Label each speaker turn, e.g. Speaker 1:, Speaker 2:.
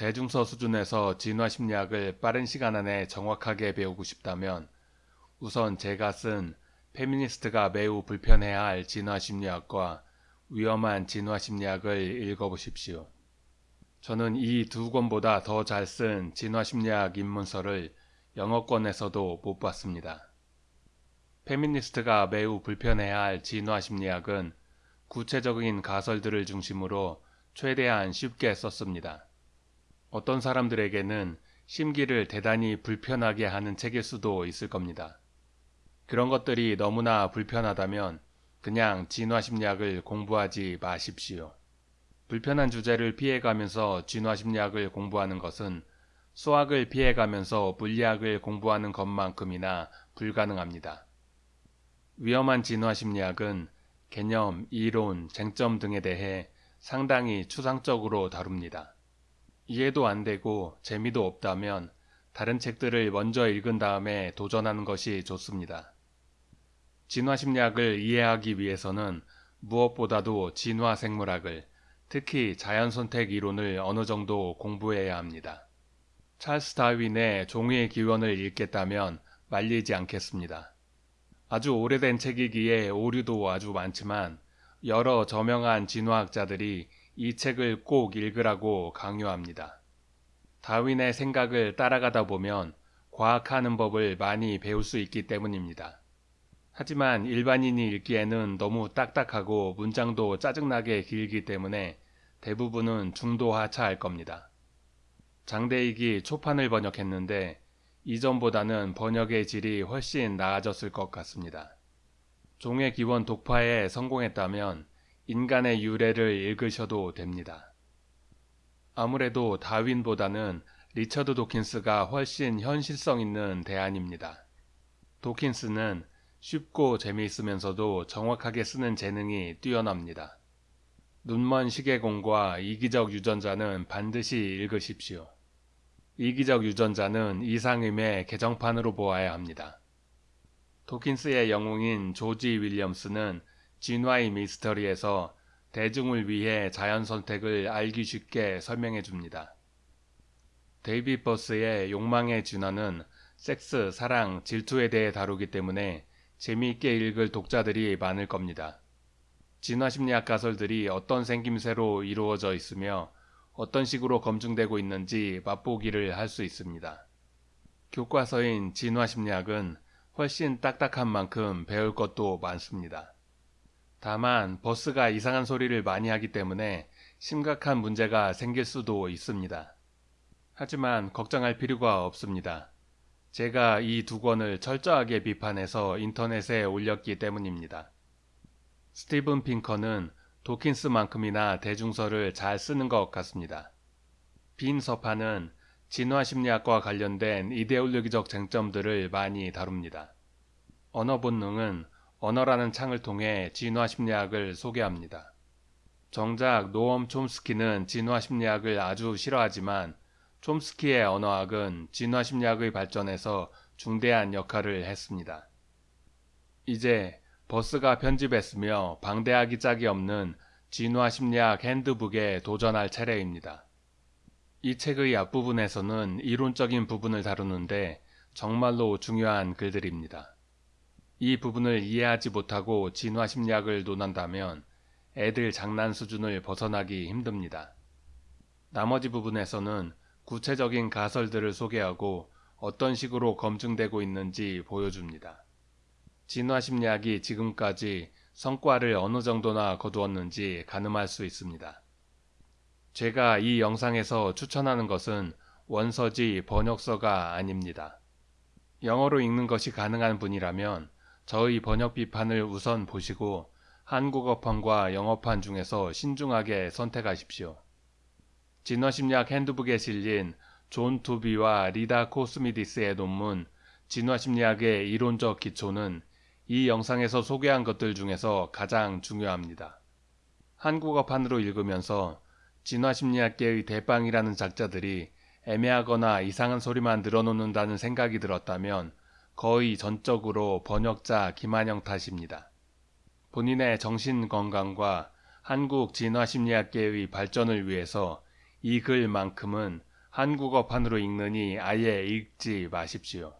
Speaker 1: 대중서 수준에서 진화 심리학을 빠른 시간 안에 정확하게 배우고 싶다면 우선 제가 쓴 페미니스트가 매우 불편해야 할 진화 심리학과 위험한 진화 심리학을 읽어보십시오. 저는 이 두 권보다 더 잘 쓴 진화 심리학 입문서를 영어권에서도 못 봤습니다. 페미니스트가 매우 불편해야 할 진화 심리학은 구체적인 가설들을 중심으로 최대한 쉽게 썼습니다. 어떤 사람들에게는 심기를 대단히 불편하게 하는 책일 수도 있을 겁니다. 그런 것들이 너무나 불편하다면 그냥 진화심리학을 공부하지 마십시오. 불편한 주제를 피해가면서 진화심리학을 공부하는 것은 수학을 피해가면서 물리학을 공부하는 것만큼이나 불가능합니다. 위험한 진화심리학은 개념, 이론, 쟁점 등에 대해 상당히 추상적으로 다룹니다. 이해도 안 되고 재미도 없다면 다른 책들을 먼저 읽은 다음에 도전하는 것이 좋습니다. 진화심리학을 이해하기 위해서는 무엇보다도 진화생물학을 특히 자연선택 이론을 어느 정도 공부해야 합니다. 찰스 다윈의 종의 기원을 읽겠다면 말리지 않겠습니다. 아주 오래된 책이기에 오류도 아주 많지만 여러 저명한 진화학자들이 이 책을 꼭 읽으라고 강요합니다. 다윈의 생각을 따라가다 보면 과학하는 법을 많이 배울 수 있기 때문입니다. 하지만 일반인이 읽기에는 너무 딱딱하고 문장도 짜증나게 길기 때문에 대부분은 중도 하차할 겁니다. 장대익이 초판을 번역했는데 이전보다는 번역의 질이 훨씬 나아졌을 것 같습니다. 종의 기원 독파에 성공했다면 인간의 유래를 읽으셔도 됩니다. 아무래도 다윈보다는 리처드 도킨스가 훨씬 현실성 있는 대안입니다. 도킨스는 쉽고 재미있으면서도 정확하게 쓰는 재능이 뛰어납니다. 눈먼 시계공과 이기적 유전자는 반드시 읽으십시오. 이기적 유전자는 이상임의 개정판으로 보아야 합니다. 도킨스의 영웅인 조지 윌리엄스는 진화의 미스터리에서 대중을 위해 자연 선택을 알기 쉽게 설명해 줍니다. 데이비드 버스의 욕망의 진화는 섹스, 사랑, 질투에 대해 다루기 때문에 재미있게 읽을 독자들이 많을 겁니다. 진화심리학 가설들이 어떤 생김새로 이루어져 있으며 어떤 식으로 검증되고 있는지 맛보기를 할 수 있습니다. 교과서인 진화심리학은 훨씬 딱딱한 만큼 배울 것도 많습니다. 다만 버스가 이상한 소리를 많이 하기 때문에 심각한 문제가 생길 수도 있습니다. 하지만 걱정할 필요가 없습니다. 제가 이 두 권을 철저하게 비판해서 인터넷에 올렸기 때문입니다. 스티븐 핑커는 도킨스만큼이나 대중서를 잘 쓰는 것 같습니다. 빈 서판은 진화심리학과 관련된 이데올로기적 쟁점들을 많이 다룹니다. 언어 본능은 언어라는 창을 통해 진화 심리학을 소개합니다. 정작 노엄 촘스키는 진화 심리학을 아주 싫어하지만 촘스키의 언어학은 진화 심리학의 발전에서 중대한 역할을 했습니다. 이제 버스가 편집했으며 방대하기 짝이 없는 진화 심리학 핸드북에 도전할 차례입니다. 이 책의 앞부분에서는 이론적인 부분을 다루는데 정말로 중요한 글들입니다. 이 부분을 이해하지 못하고 진화심리학을 논한다면 애들 장난 수준을 벗어나기 힘듭니다. 나머지 부분에서는 구체적인 가설들을 소개하고 어떤 식으로 검증되고 있는지 보여줍니다. 진화심리학이 지금까지 성과를 어느 정도나 거두었는지 가늠할 수 있습니다. 제가 이 영상에서 추천하는 것은 원서지 번역서가 아닙니다. 영어로 읽는 것이 가능한 분이라면 저의 번역 비판을 우선 보시고 한국어판과 영어판 중에서 신중하게 선택하십시오. 진화심리학 핸드북에 실린 존 투비와 레다 코스미디스의 논문 진화심리학의 이론적 기초는 이 영상에서 소개한 것들 중에서 가장 중요합니다. 한국어판으로 읽으면서 진화심리학계의 대빵이라는 작자들이 애매하거나 이상한 소리만 늘어놓는다는 생각이 들었다면 거의 전적으로 번역자 김한영 탓입니다. 본인의 정신 건강과 한국 진화심리학계의 발전을 위해서 이 글만큼은 한국어판으로 읽느니 아예 읽지 마십시오.